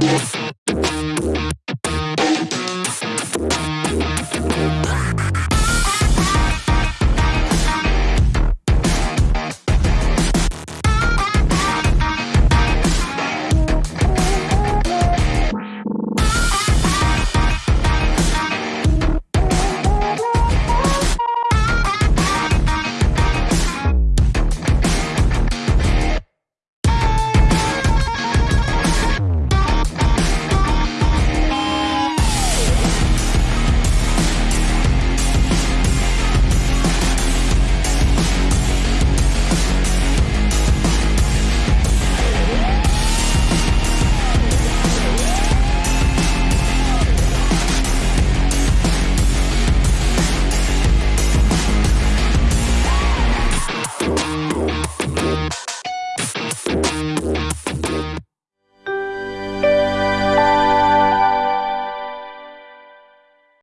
Yes.